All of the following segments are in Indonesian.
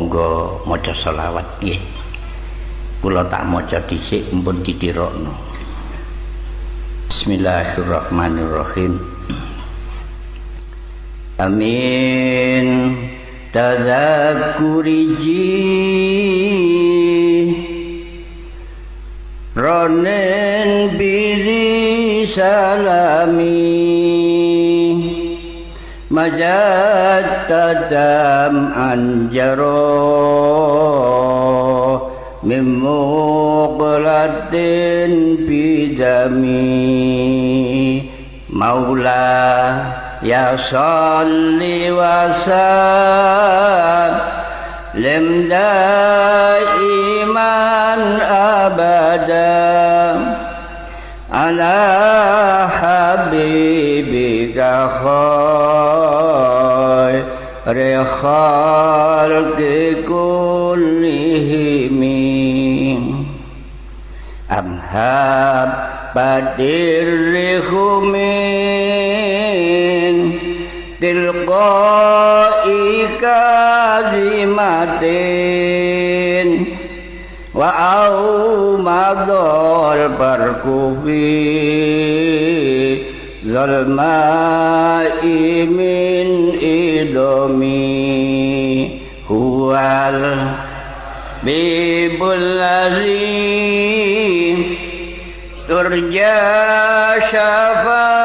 monggo maca selawat. Nggih. Kula tak maca dhisik mumpun ditirokno. Bismillahirrahmanirrahim. Amin. Tadzakuriji ronen bizi salami majat tadam anjaro mimuqlatin bidami maula ya salli wa sallim daiman abada ala habibika khair ارے خار کے کو امحاب پتر خومین دل کو ایک متین و آؤ الماء من إدمي هو الحبيب الذي ترجى شفاعته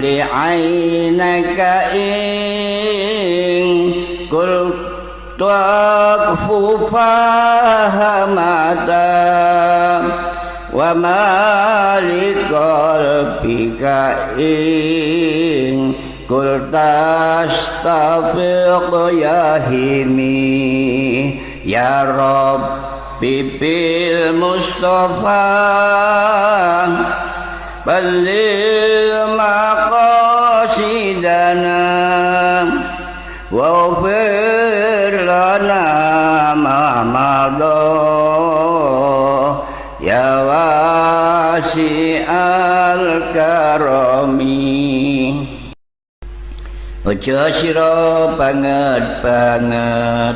li ainaka ing kul tuakfufahamata wa malikol bika ing kul tashtafiq yahimi ya rabbi bil mustafa. بلغ مقاصدنا واغفر لنا ما مضى يا واسع الكرم Ojo sira banget-banget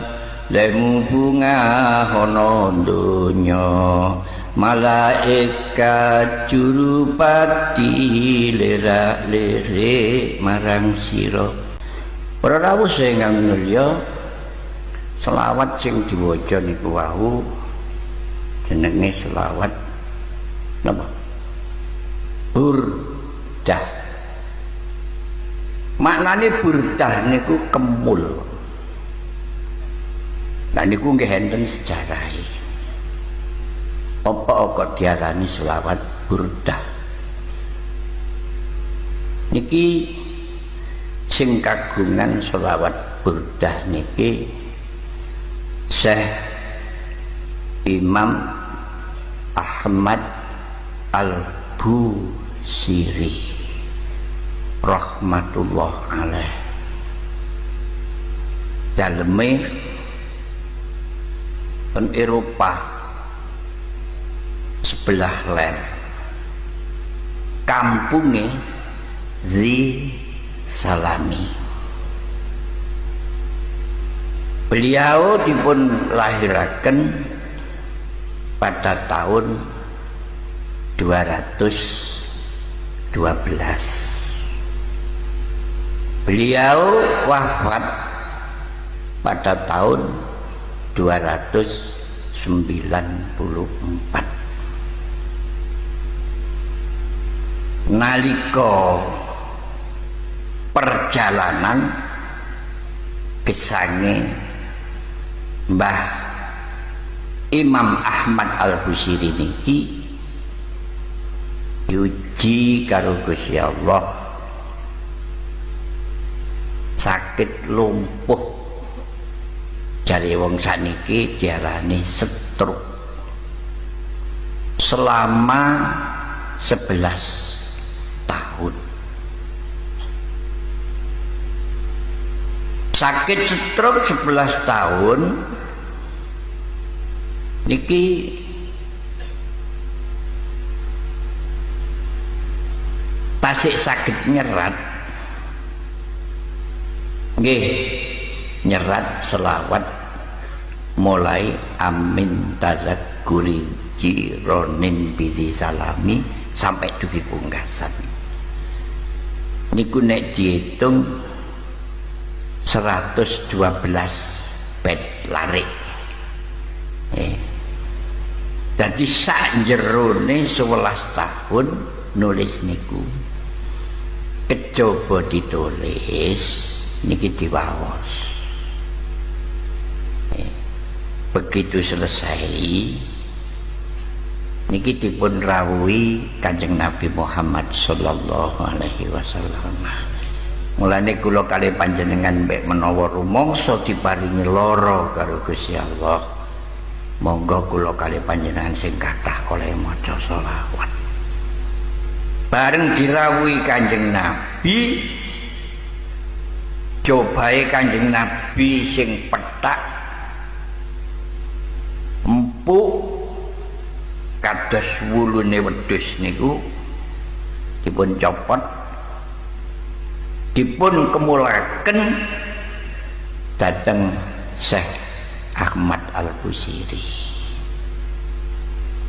lemu bunga hono donya malaikat jurupati lirak lirik marang siro para rawuh sing mulya selawat sing diwaca niku wau jenenge selawat napa? Burdah. Maknane burdah niku kemul. Nah niku nggih enten sejarahe apa kok diarani selawat burdah. Niki sing kagungan selawat burdah niki Syekh Imam Ahmad Al-Busiri rahmatullah alaih daleme pen Eropa sebelah ler kampungnya Zi Salami. Beliau dipun lahirakan pada tahun 212 beliau wafat pada tahun 294 nalika perjalanan kesange Mbah Imam Ahmad Al-Busiri niki yuji karo Gusti Allah. Sakit lumpuh. Dari wong saniki diarani stroke. Selama 11 tahun. Sakit stroke 11 tahun niki tasik sakit nyerat. Nggih nyerat selawat mulai amin tazakuri jironin bizi salami sampai dugi pungkasan niku nek dihitung 112 bed larik eh. jadi sak jerone 11 tahun nulis niku kecoba ditulis niki diwaos eh. begitu selesai niki dipun rawuhi Kanjeng Nabi Muhammad sallallahu alaihi wasallam. Mulane kula kali panjenengan mbek menawa rumangsa diparingi lara karo Gusti Allah. Monggo kula kali panjenengan sing kathah oleh maca selawat. Bareng dirawuhi Kanjeng Nabi cobae Kanjeng Nabi sing petak empuk kados wulune wedhus niku dipun copot dipun kemulaken dateng Syekh Ahmad Al-Busiri.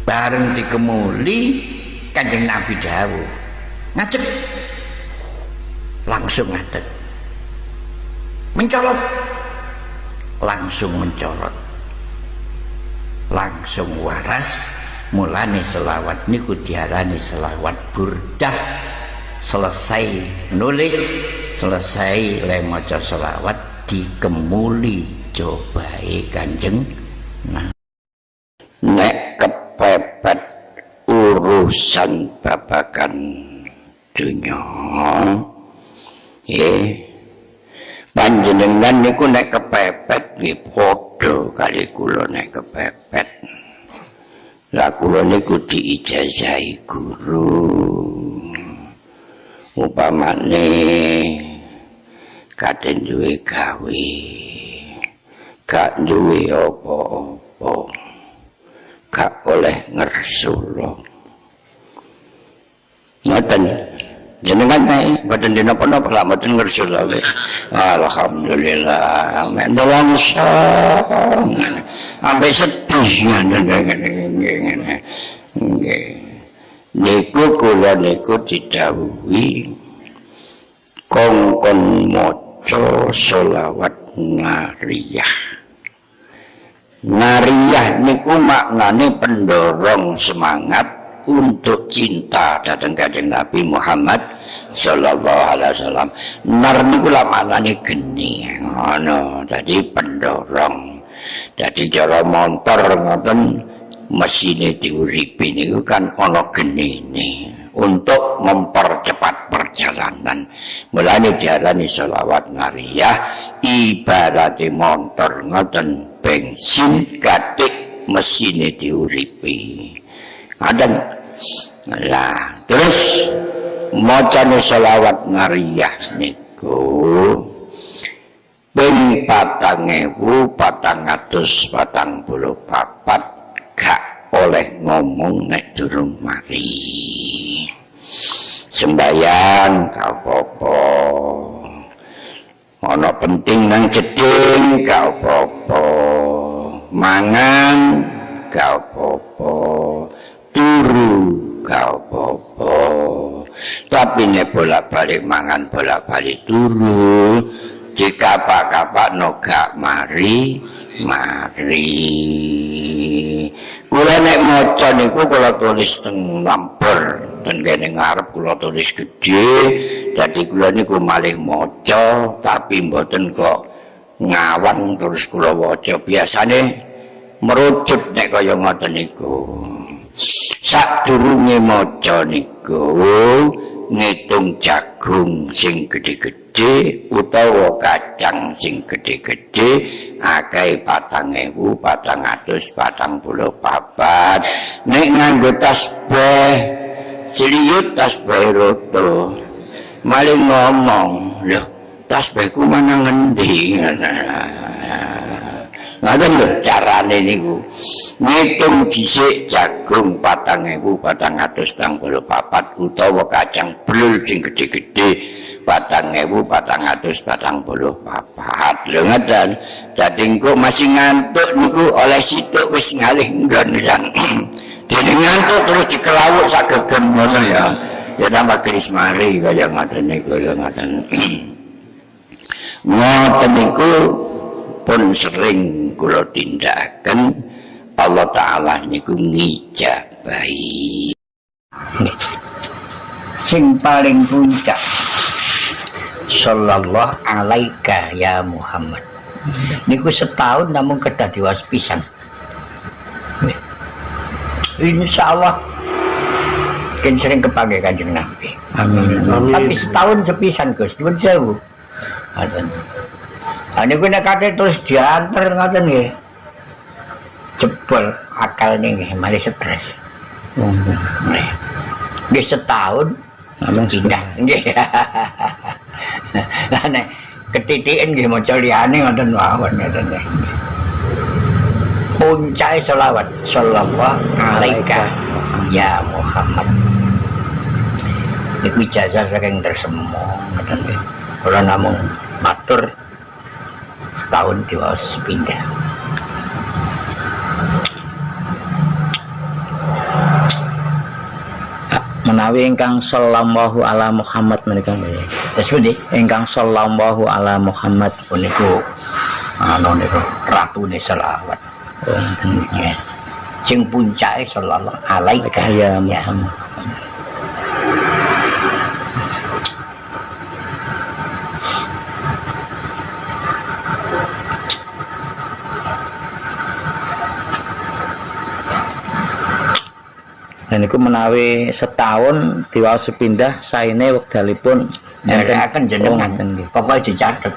Bareng dikemuli kanjeng Nabi dawuh ngajak langsung ngadeg. Mencolot. Langsung mencolot. Langsung waras mulane selawat niku diarani selawat burdah. Selesai nulis selesai le maca selawat dikemuli cobae kanjeng nah nek kepepet urusan babakan dunia eh panjenengan niku nek kepepet nggih padha kali kula nek kepepet lah kula niku diijazahi guru. Upamane kaden duwe gawe gak duwe apa-apa gak oleh ngersula ngoten jenengan nek mboten dina napa lak mboten ngersula alhamdulillah. Men dolongso sampai sedih. Niku kula niku didhawuhi. Kongkon maca selawat nariyah nariyah niku maknane pendorong semangat untuk cinta datang kanjeng Nabi Muhammad sallallahu alaihi wasallam. Nar niku maknane geni ngono. Tadi pendorong jadi cara motor ngoten. Mesinnya diuripi ini kan ono genini untuk mempercepat perjalanan. Mulanya diarani selawat nariyah ibarat motor ngoten. Bensin katik mesinnya diuripi. Ada lah terus macane selawat nariyah niku ping patang ewu patang atus patang puluh papat gak oleh ngomong nek durung mari. Sembayang gak apa-apa. Penting nang jeding gak apa-apa. Mangan gak apa-apa tapi nek bolak-balik mangan bolak-balik turu jika kapak-kapak noga mari mari. Kula nek maca niku kula tulis teng lamper dan kene ngarep kula tulis gede jadi kula niku malih maca tapi mboten kok ngawang terus kula waca. Biasane merucut nek kaya ngoten niku. Sadurunge maca niku ngitung jagung sing gedhe-gedhe utawa kacang sing gedhe-gedhe akeh patang ewu patang atus patang puluh papat. Nek nganggo tas beh ciliut tas beh roto maling ngomong loh tas behku mana ngendi? nah, ngaten lho carane niku. Ngitung dhisik jagung 4434 utawa kacang blul sing gedhe-gedhe 4434 lho ngeten dadi engko masih ngantuk niku oleh situk wis ngalih nggon kan dene ngantuk terus dikelawuk sak gegem ngono ya. Ya tambah keris mari kaya ngoten niku ya ngoten ngoten niku pun sering kula tindakaken Allah taala niku ngijabahi sing paling puncak. Sallallahu alaika ya Muhammad. Niku setahun namun kedah diwas pisan. Insya Allah kan sering kepakai kanjeng Nabi. Amin. Tapi setahun sepisan Gus. Nyuwun sewu Ini gue nekatnya terus diantar ngoten nggih. Jebol akal nih nggih, malah stres. Nggih. Setahun langsung pindah nggih. Lah nek ketitikan nggih maca liyane ngoten mawon ngoten nggih. Puncak selawat sallallahu alaika ya Muhammad. Iku ijazah saking tersemu ngoten nggih. Kula namung matur setahun diwas pindah menawi ingkang sallallahu ala Muhammad menika nggih. terus pundi? Ingkang sallallahu ala Muhammad puniku anu niku ratune selawat. Oh, sing puncake sallallahu alaika ya Muhammad. Dan itu menawi setahun diwaos pindah saine wekdalipun Mereka akan jenengan. Oh, pokoknya dicatat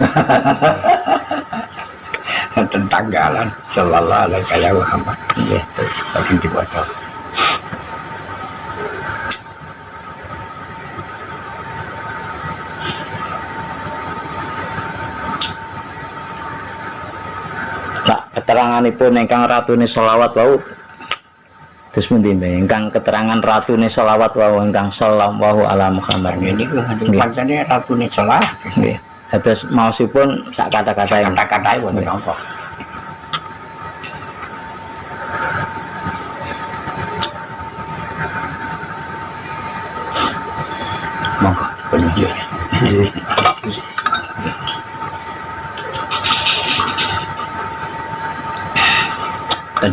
tentang jalan sallallahu alaihi Muhammad Nggih. lagi dibaca Nah, keteranganipun ingkang ratune selawat wau terus pundi ingkang keterangan ratune selawat wau ingkang sallallahu ala Muhammad. Nganti Nggih. pancene ratune salah nggih. Dados maosipun sak kata-kata yang kata-kata wonten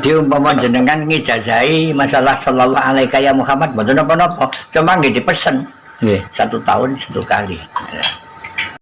Jadi umpama jenengan ngijazahi masalah sallallahu alaihi ya Muhammad mboten napa-napa, cuma nggih dipesen nggih. Satu tahun satu kali.